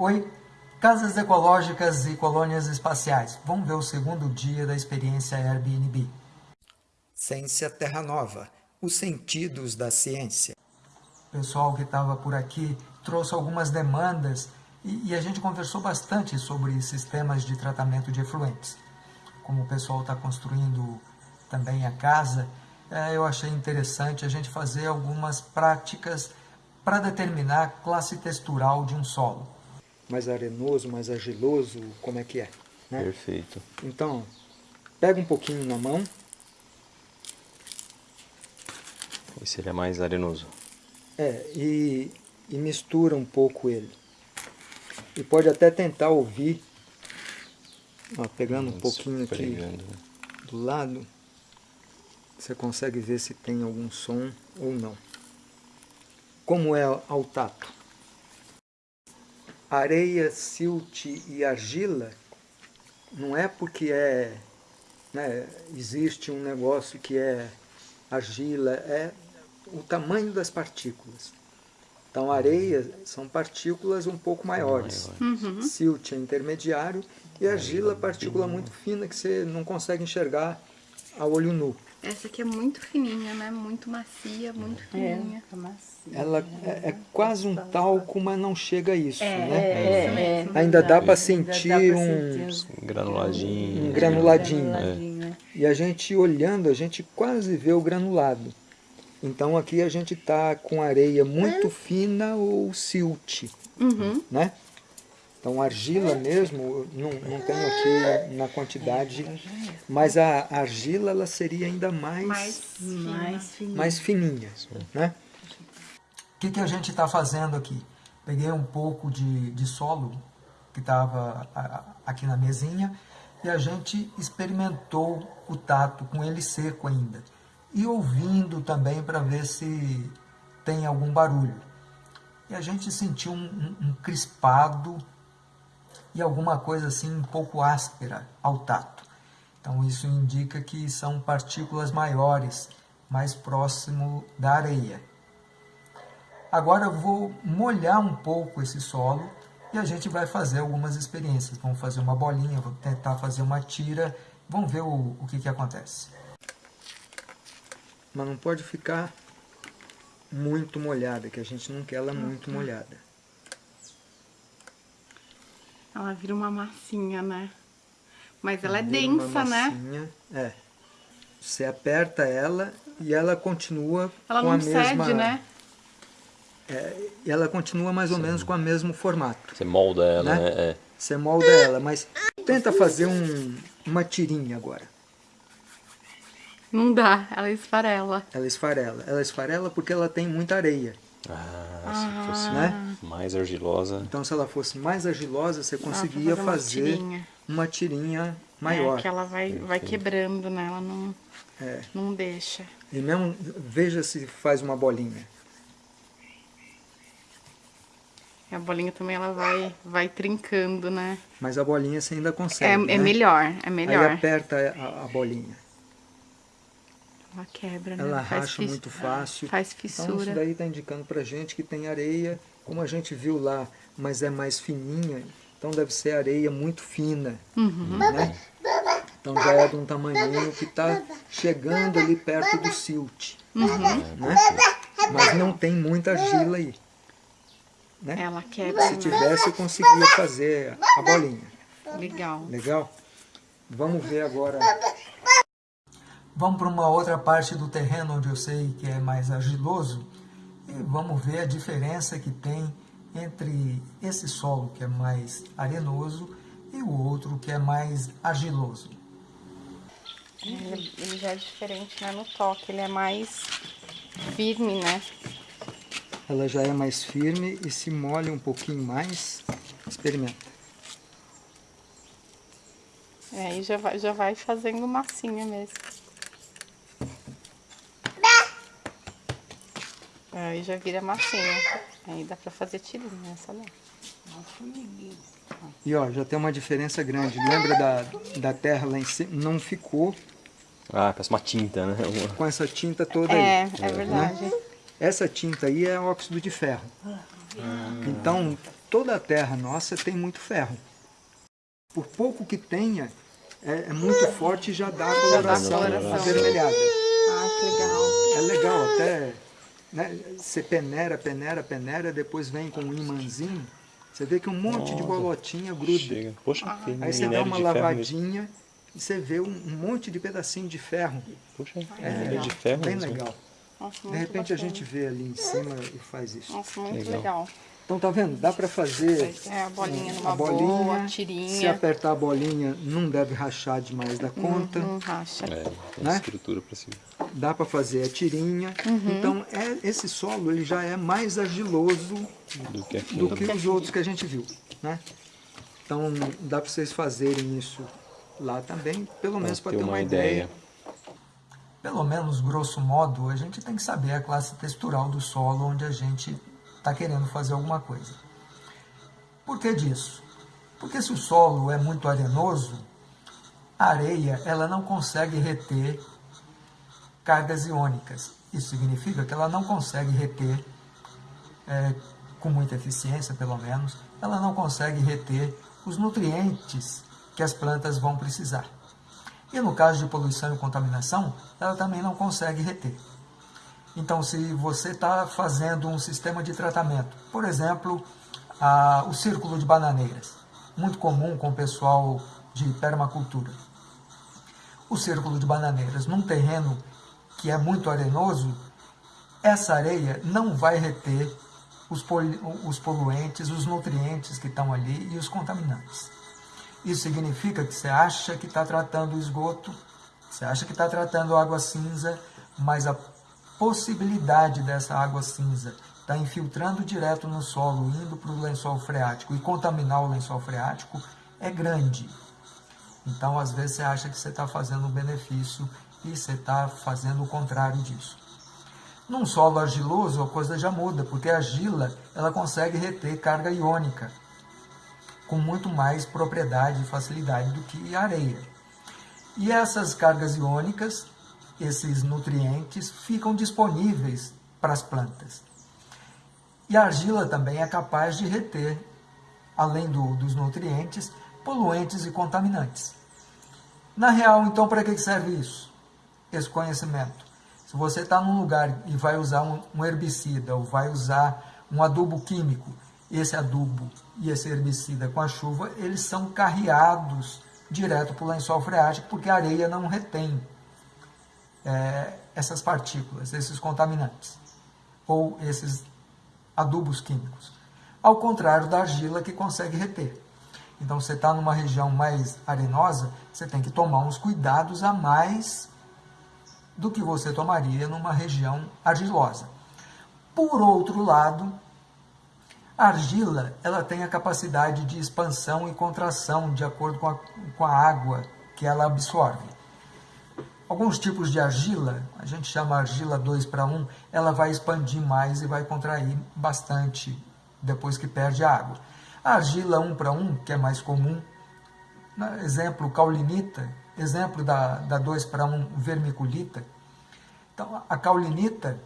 Oi, casas ecológicas e colônias espaciais. Vamos ver o segundo dia da experiência Airbnb. Ciência Terra Nova, os sentidos da ciência. O pessoal que estava por aqui trouxe algumas demandas e, e a gente conversou bastante sobre sistemas de tratamento de efluentes. Como o pessoal está construindo também a casa, é, eu achei interessante a gente fazer algumas práticas para determinar a classe textural de um solo. Mais arenoso, mais argiloso, como é que é? Né? Perfeito. Então, pega um pouquinho na mão. Esse ele é mais arenoso. É, e, e mistura um pouco ele. E pode até tentar ouvir, ó, pegando um pouquinho aqui do lado, você consegue ver se tem algum som ou não. Como é ao tato? Areia, silt e argila não é porque é, né, existe um negócio que é argila, é o tamanho das partículas. Então, areia são partículas um pouco maiores. Uhum. Silt é intermediário e argila é partícula muito fina que você não consegue enxergar a olho nu. Essa aqui é muito fininha, né? Muito macia, muito é, fininha. É, macia. Ela é, é, quase um talco, mas não chega a isso, é, né? É, é Ainda dá para sentir um, um granuladinho. Um granuladinho. granuladinho E a gente olhando, a gente quase vê o granulado. Então aqui a gente está com areia muito fina ou silt, uhum. né? Então argila mesmo, não, não tenho aqui na quantidade, mas a argila ela seria ainda mais, mais, mais fininha. Mais fininha né? O que, que a gente está fazendo aqui? Peguei um pouco de, de solo que estava aqui na mesinha e a gente experimentou o tato com ele seco ainda e ouvindo também para ver se tem algum barulho. E a gente sentiu um, um, um crispado e alguma coisa assim um pouco áspera ao tato. Então isso indica que são partículas maiores, mais próximo da areia. Agora eu vou molhar um pouco esse solo e a gente vai fazer algumas experiências. Vamos fazer uma bolinha, vou tentar fazer uma tira, vamos ver o, o que, que acontece mas não pode ficar muito molhada, que a gente não quer ela muito molhada. Ela vira uma massinha, né? Mas ela é densa, né? É. Você aperta ela e ela continua ela com a mesma... Ela não cede, né? É, ela continua mais ou Sim. menos com o mesmo formato. Você molda ela, né? né? É. Você molda ela, mas tenta fazer um, uma tirinha agora. Não dá, ela esfarela. Ela esfarela. Ela esfarela porque ela tem muita areia. Ah, se ah. fosse né? mais argilosa. Então, se ela fosse mais argilosa, você conseguia fazer, fazer, uma tirinha, uma tirinha maior. É, que ela vai, vai quebrando, né? Ela não, é. não deixa. E mesmo, veja se faz uma bolinha. A bolinha também ela vai, vai trincando, né? Mas a bolinha você ainda consegue, É, né? é melhor, é melhor. Aí aperta a, a bolinha. Ela quebra, né? Ela faz racha muito fácil. Faz fissura. Então isso daí está indicando para gente que tem areia, como a gente viu lá, mas é mais fininha, então deve ser areia muito fina. Uhum. Né? Então já é de um tamanho que está chegando ali perto do silt. Uhum. Né? Mas não tem muita argila aí. Né? Ela quebra. Se tivesse, eu conseguia fazer a bolinha. Legal. Legal? Vamos ver agora Vamos para uma outra parte do terreno onde eu sei que é mais argiloso e vamos ver a diferença que tem entre esse solo que é mais arenoso e o outro que é mais argiloso. Ele, ele já é diferente né, no toque, ele é mais firme, né? Ela já é mais firme e se molha um pouquinho mais. Experimenta. É, aí já vai, já vai fazendo massinha mesmo. Aí já vira massinha. Aí dá pra fazer tirinha, essa não. E ó, já tem uma diferença grande. Lembra da, da terra lá em cima? Não ficou... Ah, parece uma tinta, né? Com essa tinta toda é, aí. É, é verdade. Né? Essa tinta aí é óxido de ferro. Ah. Então, toda a terra nossa tem muito ferro. Por pouco que tenha, é, é muito forte e já dá a coloração avermelhada. Ah, que legal. É legal, até né, você peneira, peneira, peneira, depois vem com um imãzinho, você vê que um monte Nossa, de bolotinha gruda. Chega. Poxa, ah. Aí você dá uma lavadinha e você vê um monte de pedacinho de ferro. Poxa, é, de ferro bem mesmo. legal. Nossa, de repente bacana. a gente vê ali em cima e faz isso. Nossa, muito legal. legal. Então tá vendo? Dá para fazer é, a bolinha numa a bolinha, boa, tirinha. Se apertar a bolinha, não deve rachar demais da conta. Não, não racha. É, né? estrutura para cima. Dá para fazer a tirinha. Uhum. Então é, esse solo ele já é mais argiloso do que, do que os outros que a gente viu. Né? Então dá para vocês fazerem isso lá também, pelo menos para ter uma, uma ideia. ideia. Pelo menos, grosso modo, a gente tem que saber a classe textural do solo onde a gente está querendo fazer alguma coisa. Por que disso? Porque se o solo é muito arenoso, a areia ela não consegue reter cargas iônicas. Isso significa que ela não consegue reter, é, com muita eficiência pelo menos, ela não consegue reter os nutrientes que as plantas vão precisar. E no caso de poluição e contaminação, ela também não consegue reter. Então, se você está fazendo um sistema de tratamento, por exemplo, a, o círculo de bananeiras, muito comum com o pessoal de permacultura. O círculo de bananeiras, num terreno que é muito arenoso, essa areia não vai reter os, os poluentes, os nutrientes que estão ali e os contaminantes. Isso significa que você acha que está tratando o esgoto, você acha que está tratando água cinza, mas a possibilidade dessa água cinza estar tá infiltrando direto no solo, indo para o lençol freático e contaminar o lençol freático é grande. Então, às vezes, você acha que você está fazendo um benefício e você está fazendo o contrário disso. Num solo argiloso, a coisa já muda, porque a argila ela consegue reter carga iônica com muito mais propriedade e facilidade do que areia. E essas cargas iônicas esses nutrientes ficam disponíveis para as plantas. E a argila também é capaz de reter, além do, dos nutrientes, poluentes e contaminantes. Na real, então, para que serve isso? Esse conhecimento. Se você está num lugar e vai usar um, herbicida ou vai usar um adubo químico, esse adubo e esse herbicida com a chuva, eles são carreados direto para o lençol freático, porque a areia não retém é, essas partículas, esses contaminantes, ou esses adubos químicos. Ao contrário da argila que consegue reter. Então, você está numa região mais arenosa, você tem que tomar uns cuidados a mais do que você tomaria numa região argilosa. Por outro lado, a argila ela tem a capacidade de expansão e contração de acordo com a, com a água que ela absorve. Alguns tipos de argila, a gente chama argila 2 para 1, ela vai expandir mais e vai contrair bastante depois que perde a água. A argila 1 para 1, que é mais comum, né, exemplo caulinita, exemplo da, da 2 para 1 vermiculita. Então, a caulinita,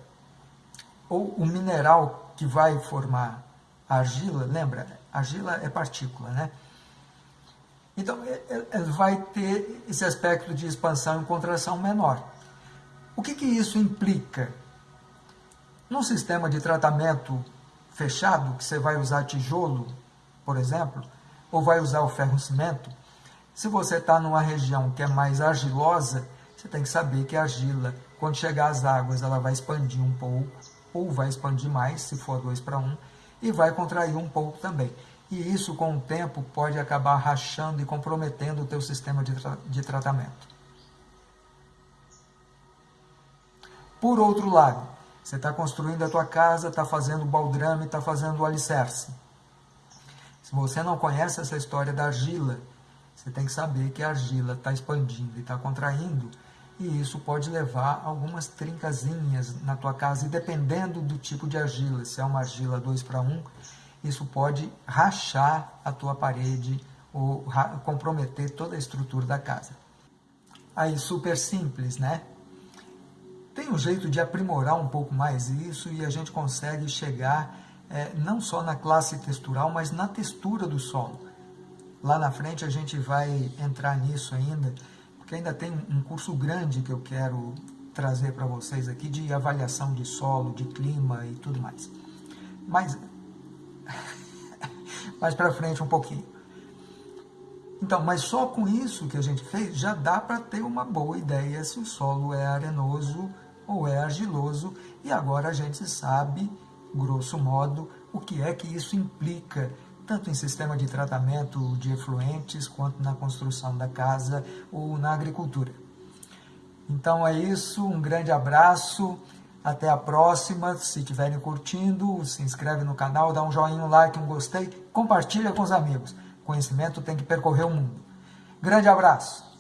ou o mineral que vai formar a argila, lembra, argila é partícula, né? Então, ele vai ter esse aspecto de expansão e contração menor. O que, que isso implica? Num sistema de tratamento fechado, que você vai usar tijolo, por exemplo, ou vai usar o ferro-cimento, se você está numa região que é mais argilosa, você tem que saber que a argila, quando chegar às águas, ela vai expandir um pouco, ou vai expandir mais, se for 2 para 1, um, e vai contrair um pouco também e isso com o tempo pode acabar rachando e comprometendo o teu sistema de, tra de tratamento. Por outro lado, você está construindo a tua casa, está fazendo baldrame, está fazendo o alicerce. Se você não conhece essa história da argila, você tem que saber que a argila está expandindo e está contraindo, e isso pode levar algumas trincazinhas na tua casa, e dependendo do tipo de argila, se é uma argila 2 para 1, isso pode rachar a tua parede ou comprometer toda a estrutura da casa. Aí, super simples, né? Tem um jeito de aprimorar um pouco mais isso e a gente consegue chegar é, não só na classe textural, mas na textura do solo. Lá na frente a gente vai entrar nisso ainda, porque ainda tem um curso grande que eu quero trazer para vocês aqui de avaliação de solo, de clima e tudo mais. Mas mais para frente um pouquinho. Então, mas só com isso que a gente fez, já dá para ter uma boa ideia se o solo é arenoso ou é argiloso, e agora a gente sabe, grosso modo, o que é que isso implica, tanto em sistema de tratamento de efluentes, quanto na construção da casa ou na agricultura. Então é isso, um grande abraço, até a próxima. Se estiverem curtindo, se inscreve no canal, dá um joinha, um like, um gostei, compartilha com os amigos. Conhecimento tem que percorrer o mundo. Grande abraço!